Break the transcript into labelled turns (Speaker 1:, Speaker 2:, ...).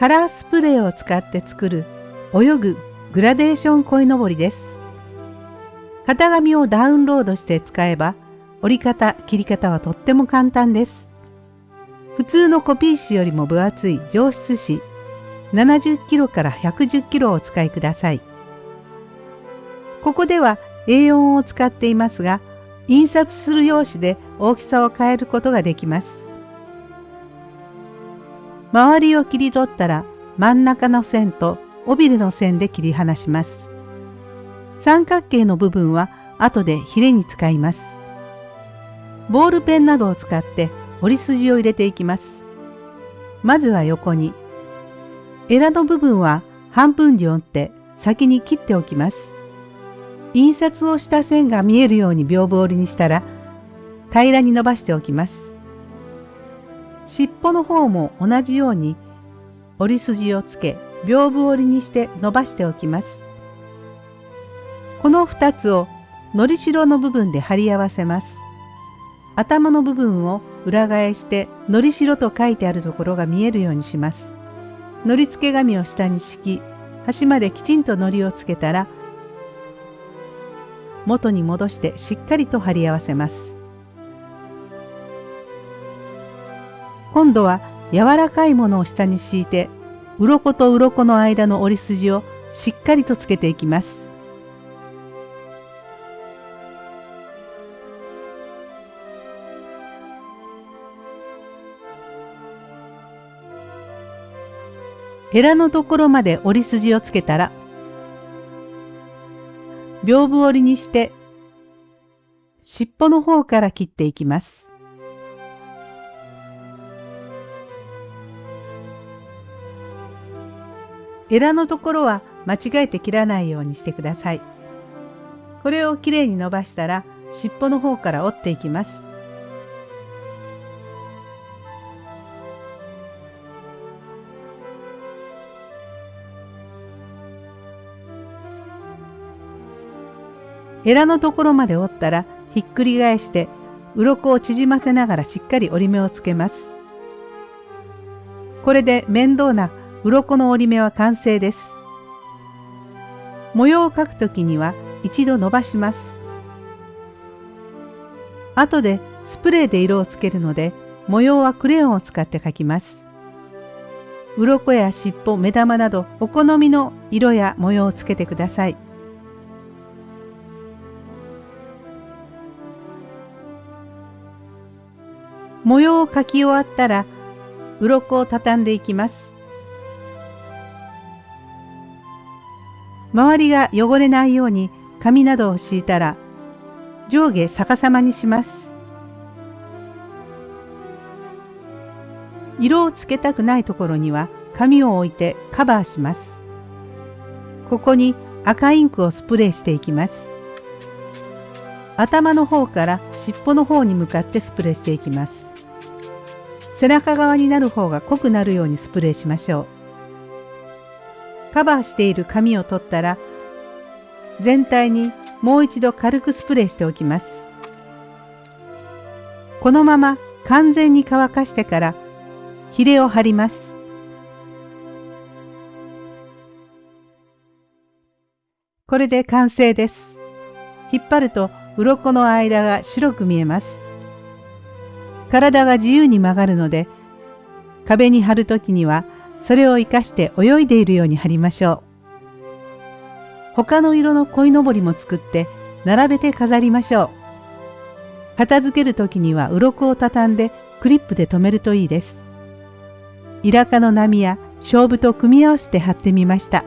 Speaker 1: カラースプレーを使って作る泳ぐグラデーション鯉のぼりです。型紙をダウンロードして使えば折り方、切り方はとっても簡単です。普通のコピー紙よりも分厚い上質紙70キロから110キロをお使いください。ここでは A4 を使っていますが、印刷する用紙で大きさを変えることができます。周りを切り取ったら真ん中の線と尾びれの線で切り離します。三角形の部分は後でヒレに使います。ボールペンなどを使って折り筋を入れていきます。まずは横に。エラの部分は半分に折って先に切っておきます。印刷をした線が見えるように屏風折りにしたら平らに伸ばしておきます。尻尾の方も同じように折り筋をつけ屏風折りにして伸ばしておきます。この2つをのりしろの部分で貼り合わせます。頭の部分を裏返してのりしろと書いてあるところが見えるようにします。のり付け紙を下に敷き端まできちんとのりをつけたら元に戻してしっかりと貼り合わせます。今度は柔らかいものを下に敷いて鱗と鱗の間の折り筋をしっかりとつけていきます。ヘラのところまで折り筋をつけたら屏風折りにして尻尾の方から切っていきます。エラのところは間違えて切らないようにしてください。これをきれいに伸ばしたら尻尾の方から折っていきます。エラのところまで折ったらひっくり返して鱗を縮ませながらしっかり折り目をつけます。これで面倒な鱗の折り目は完成です。模様を描くときには一度伸ばします。後でスプレーで色をつけるので模様はクレヨンを使って描きます。鱗や尻尾、目玉などお好みの色や模様をつけてください。模様を描き終わったら鱗を畳んでいきます。周りが汚れないように紙などを敷いたら上下逆さまにします。色をつけたくないところには紙を置いてカバーします。ここに赤インクをスプレーしていきます。頭の方から尻尾の方に向かってスプレーしていきます。背中側になる方が濃くなるようにスプレーしましょう。カバーしている紙を取ったら全体にもう一度軽くスプレーしておきます。このまま完全に乾かしてからヒレを貼ります。これで完成です。引っ張ると鱗の間が白く見えます。体が自由に曲がるので壁に貼るときにはそれを生かして泳いでいるように貼りましょう。他の色の鯉のぼりも作って並べて飾りましょう。片付けるときには鱗を畳んでクリップで留めるといいです。イラカの波や勝負と組み合わせて貼ってみました。